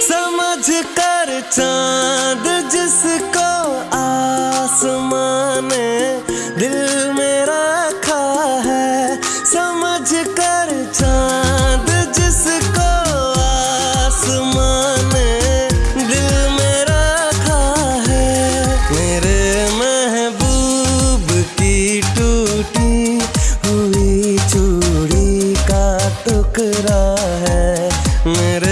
समझ कर चाँद जिसको आसमान दिल में रखा है। समझ कर चाँद जिसको आसमान दिल में रखा है। मेरे महबूब की टूटी हुई चूड़ी का टुकड़ा है। मेरे